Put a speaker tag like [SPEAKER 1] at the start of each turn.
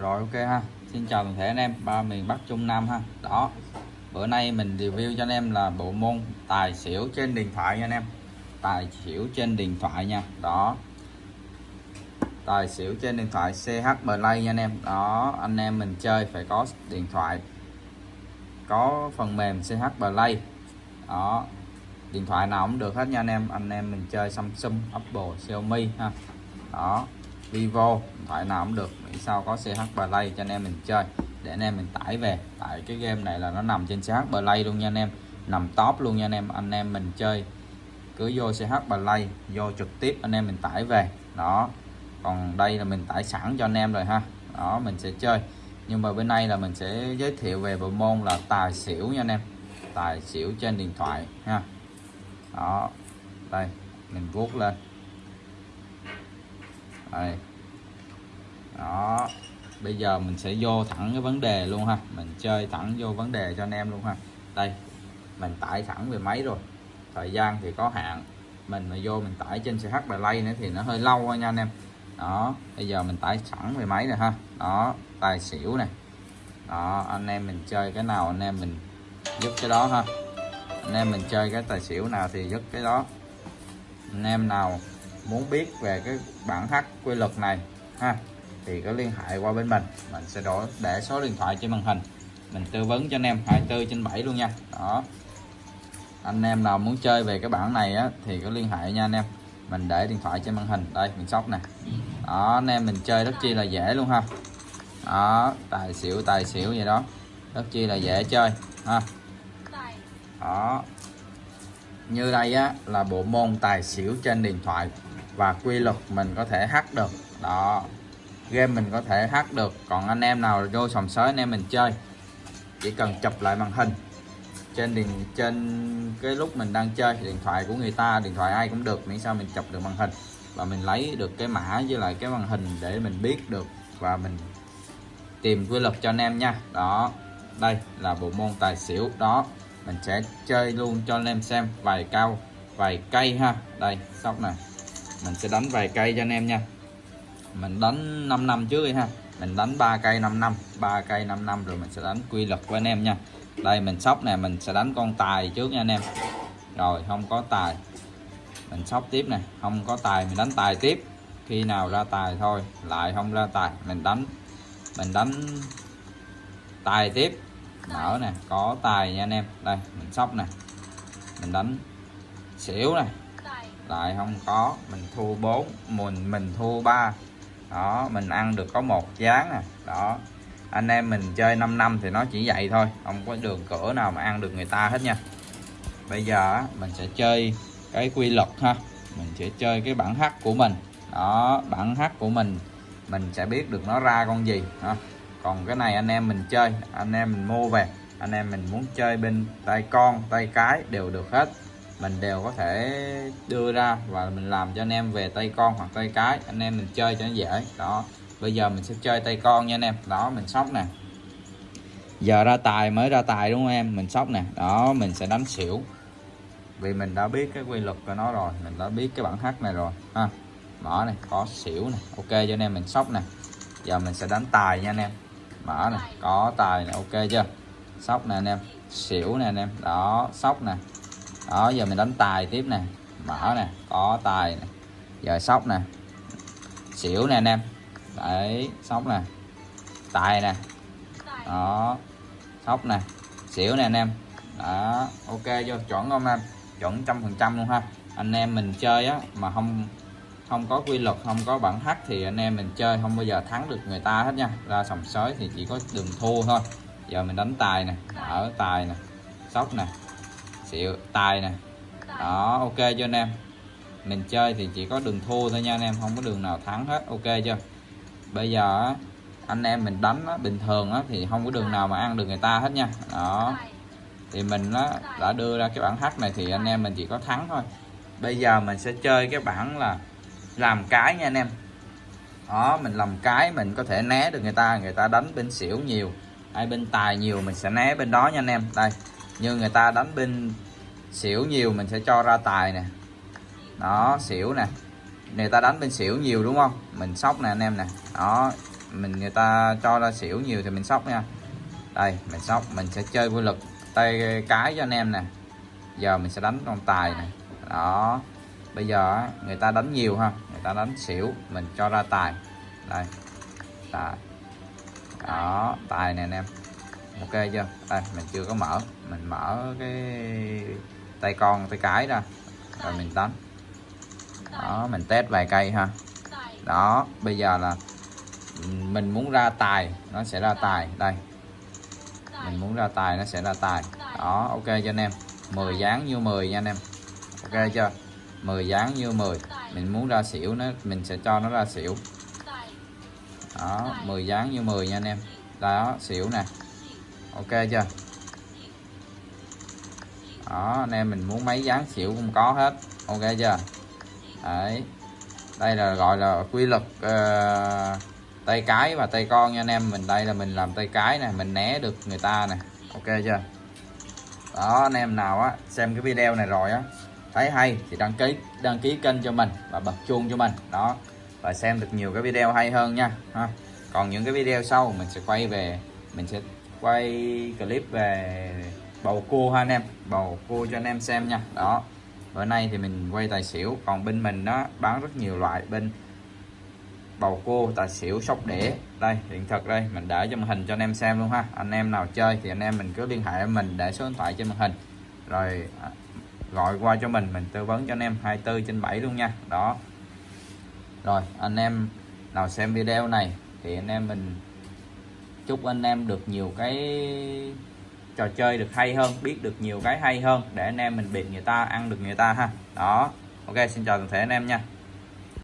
[SPEAKER 1] rồi, ok ha. Xin chào toàn thể anh em. Ba miền Bắc Trung Nam ha. Đó. Bữa nay mình review cho anh em là bộ môn tài xỉu trên điện thoại nha anh em. Tài xỉu trên điện thoại nha. Đó. Tài xỉu trên điện thoại CH Play nha anh em. Đó, anh em mình chơi phải có điện thoại, có phần mềm CH Play. Đó. Điện thoại nào cũng được hết nha anh em. Anh em mình chơi Samsung, Apple, Xiaomi ha. Đó. Vivo điện thoại nào cũng được. Miễn sao có CH Play cho anh em mình chơi, để anh em mình tải về. Tại cái game này là nó nằm trên CH Play luôn nha anh em, nằm top luôn nha anh em. Anh em mình chơi, cứ vô CH Play, vô trực tiếp anh em mình tải về. Đó, còn đây là mình tải sẵn cho anh em rồi ha. Đó, mình sẽ chơi. Nhưng mà bên đây là mình sẽ giới thiệu về bộ môn là tài xỉu nha anh em. Tài xỉu trên điện thoại ha. Đó, đây, mình vuốt lên đây. Đó. Bây giờ mình sẽ vô thẳng cái vấn đề luôn ha. Mình chơi thẳng vô vấn đề cho anh em luôn ha. Đây, mình tải thẳng về máy rồi. Thời gian thì có hạn. Mình mà vô mình tải trên CH Play nữa thì nó hơi lâu thôi nha anh em. Đó, bây giờ mình tải sẵn về máy rồi ha. Đó, tài xỉu này đó, anh em mình chơi cái nào anh em mình giúp cái đó ha. Anh em mình chơi cái tài xỉu nào thì giúp cái đó. Anh em nào muốn biết về cái bản hát quy luật này, ha, thì có liên hệ qua bên mình. Mình sẽ đổ, để số điện thoại trên màn hình. Mình tư vấn cho anh em 24 trên 7 luôn nha. Đó. Anh em nào muốn chơi về cái bản này á, thì có liên hệ nha anh em. Mình để điện thoại trên màn hình. Đây, mình sóc nè. Đó, anh em mình chơi rất chi là dễ luôn ha. Đó, tài xỉu tài xỉu vậy đó. Rất chi là dễ chơi, ha. Đó như đây á, là bộ môn tài xỉu trên điện thoại và quy luật mình có thể hack được. Đó, game mình có thể hack được. Còn anh em nào vô sòng sới, anh em mình chơi. Chỉ cần chụp lại màn hình. Trên điện, trên cái lúc mình đang chơi, điện thoại của người ta, điện thoại ai cũng được, miễn sao mình chụp được màn hình. Và mình lấy được cái mã với lại cái màn hình để mình biết được và mình tìm quy luật cho anh em nha. Đó, đây là bộ môn tài xỉu. Đó mình sẽ chơi luôn cho anh em xem. Vài cao, vài cây ha. Đây, sóc này mình sẽ đánh vài cây cho anh em nha. Mình đánh 5 năm trước đi ha. Mình đánh 3 cây 5 năm. 3 cây 5 năm rồi mình sẽ đánh quy luật của anh em nha. Đây, mình sóc nè. Mình sẽ đánh con tài trước nha anh em. Rồi, không có tài. Mình sóc tiếp nè. Không có tài, mình đánh tài tiếp. Khi nào ra tài thôi. Lại không ra tài. Mình đánh mình đánh tài tiếp mở nè, có tài nha anh em. Đây, mình sóc nè. Mình đánh xỉu này lại không có, mình thua 4 mình mình thua 3 đó, mình ăn được có một gián nè. Đó. Anh em mình chơi 5 năm thì nó chỉ vậy thôi. Không có đường cửa nào mà ăn được người ta hết nha. Bây giờ mình sẽ chơi cái quy luật ha. Mình sẽ chơi cái bản hát của mình. Đó, bản hát của mình mình sẽ biết được nó ra con gì, ha còn cái này anh em mình chơi, anh em mình mua về, anh em mình muốn chơi bên tay con, tay cái đều được hết. Mình đều có thể đưa ra và mình làm cho anh em về tay con hoặc tay cái, anh em mình chơi cho nó dễ. Đó, bây giờ mình sẽ chơi tay con nha anh em. Đó, mình sóc nè. Giờ ra tài mới ra tài đúng không em? Mình sóc nè. Đó, mình sẽ đánh xỉu. Vì mình đã biết cái quy luật của nó rồi, mình đã biết cái bản hát này rồi. Ha, mở này, có xỉu này ok, cho anh em mình sóc nè. Giờ mình sẽ đánh tài nha anh em mở này có tài này ok chưa? Sóc nè anh em, xỉu nè anh em. Đó, sóc nè. Đó, giờ mình đánh tài tiếp nè. Mở nè, có tài nè. Giờ sóc nè. Xỉu nè anh em. Đấy, sóc nè. Tài nè. Đó, sóc nè. Xỉu nè anh em. Đó, ok chưa? Chuẩn không anh chuẩn trăm phần trăm luôn ha. Anh em mình chơi á, mà không không có quy luật không có bản hát thì anh em mình chơi không bao giờ thắng được người ta hết nha. Ra sòng sới thì chỉ có đường thua thôi. Giờ mình đánh tài nè ở tài nè sóc nè xịu tài nè. Đó ok cho anh em? Mình chơi thì chỉ có đường thua thôi nha anh em không có đường nào thắng hết. Ok chưa? Bây giờ anh em mình đánh á, bình thường á, thì không có đường nào mà ăn được người ta hết nha. Đó. Thì mình á, đã đưa ra cái bản hát này thì anh em mình chỉ có thắng thôi. Bây giờ mình sẽ chơi cái bản là làm cái nha anh em. Đó, mình làm cái mình có thể né được người ta người ta đánh bên xỉu nhiều hay bên tài nhiều mình sẽ né bên đó nha anh em. Đây, như người ta đánh bên xỉu nhiều mình sẽ cho ra tài nè. Đó, xỉu nè. Người ta đánh bên xỉu nhiều đúng không? Mình sóc nè anh em nè. Đó, mình người ta cho ra xỉu nhiều thì mình sóc nha. Đây, mình sóc, mình sẽ chơi vô lực tay cái cho anh em nè. Giờ mình sẽ đánh con tài nè. Đó bây giờ người ta đánh nhiều ha, người ta đánh xỉu, mình cho ra tài. Đây, tài. Đó, tài nè anh em. Ok chưa? Đây, mình chưa có mở. Mình mở cái tay con, tay cái ra, rồi mình đánh. Đó, mình test vài cây ha. Đó, bây giờ là mình muốn ra tài, nó sẽ ra tài. Đây. Mình muốn ra tài, nó sẽ ra tài. Đó, ok cho anh em? 10 dáng như 10 nha anh em. Ok chưa? 10 dáng như 10 mình muốn ra xỉu nó mình sẽ cho nó ra xỉu. Đó 10 dáng như 10 nha anh em. Đó xỉu nè. Ok chưa? Đó anh em mình muốn mấy dáng xỉu cũng có hết. Ok chưa? Đấy. Đây là gọi là quy luật uh, tay cái và tay con nha anh em. Mình đây là mình làm tay cái nè mình né được người ta nè. Ok chưa? Đó anh em nào á xem cái video này rồi á thấy hay thì đăng ký đăng ký kênh cho mình và bật chuông cho mình. Đó. Và xem được nhiều cái video hay hơn nha. Ha. còn những cái video sau mình sẽ quay về, mình sẽ quay clip về bầu cua ha anh em. Bầu cua cho anh em xem nha. Đó. Bữa nay thì mình quay tài xỉu, còn bên mình nó bán rất nhiều loại bên bầu cua, tài xỉu, sóc đĩa. Đây, hiện thực đây, mình để cho màn hình cho anh em xem luôn ha. Anh em nào chơi thì anh em mình cứ liên hệ với mình để số điện thoại trên màn hình. Rồi à, gọi qua cho mình mình tư vấn cho anh em 24 trên 7 luôn nha. Đó. Rồi, anh em nào xem video này thì anh em mình chúc anh em được nhiều cái trò chơi được hay hơn, biết được nhiều cái hay hơn để anh em mình biệt người ta, ăn được người ta ha. Đó. Ok, xin chào toàn thể anh em nha.